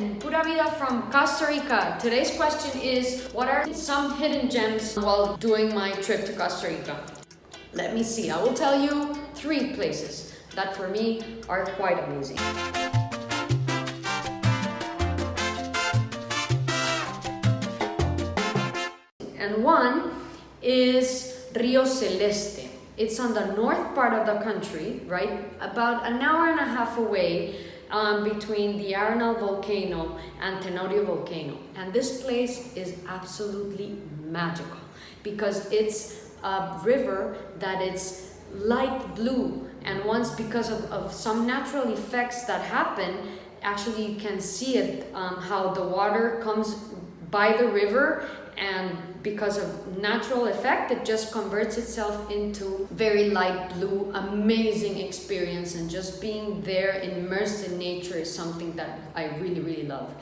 and Pura Vida from Costa Rica. Today's question is, what are some hidden gems while doing my trip to Costa Rica? Let me see, I will tell you three places that for me are quite amazing. And one is Rio Celeste. It's on the north part of the country, right? About an hour and a half away um, between the Arenal volcano and Tenorio volcano. And this place is absolutely magical because it's a river that is light blue and once because of, of some natural effects that happen actually you can see it um, how the water comes by the river and because of natural effect it just converts itself into very light blue amazing experience. And just being there immersed in nature is something that I really really love.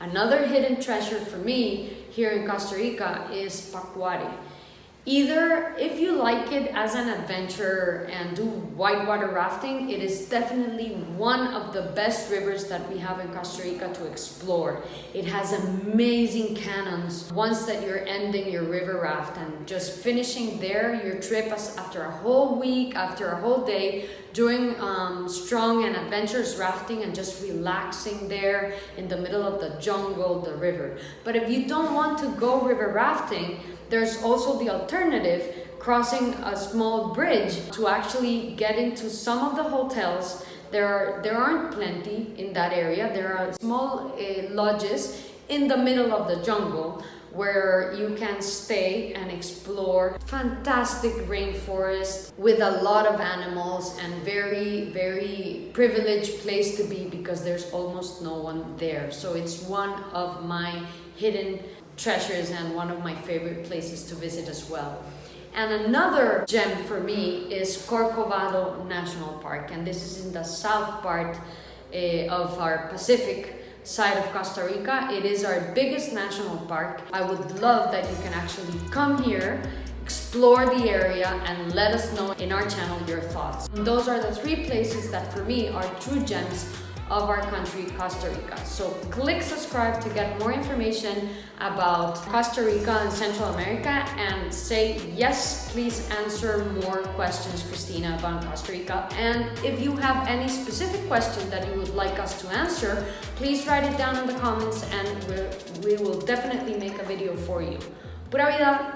Another hidden treasure for me here in Costa Rica is Pacuare Either if you like it as an adventure and do whitewater rafting, it is definitely one of the best rivers that we have in Costa Rica to explore. It has amazing canyons. Once that you're ending your river raft and just finishing there, your trip after a whole week, after a whole day, doing um, strong and adventurous rafting and just relaxing there in the middle of the jungle, the river. But if you don't want to go river rafting, there's also the alternative, crossing a small bridge to actually get into some of the hotels. There, are, there aren't plenty in that area. There are small uh, lodges in the middle of the jungle where you can stay and explore fantastic rainforest with a lot of animals and very very privileged place to be because there's almost no one there so it's one of my hidden treasures and one of my favorite places to visit as well. And another gem for me is Corcovado National Park, and this is in the south part uh, of our Pacific side of Costa Rica. It is our biggest national park. I would love that you can actually come here explore the area and let us know in our channel your thoughts. Those are the three places that for me are true gems of our country, Costa Rica. So click subscribe to get more information about Costa Rica and Central America and say, yes, please answer more questions, Christina, about Costa Rica. And if you have any specific question that you would like us to answer, please write it down in the comments and we will definitely make a video for you. Pura vida!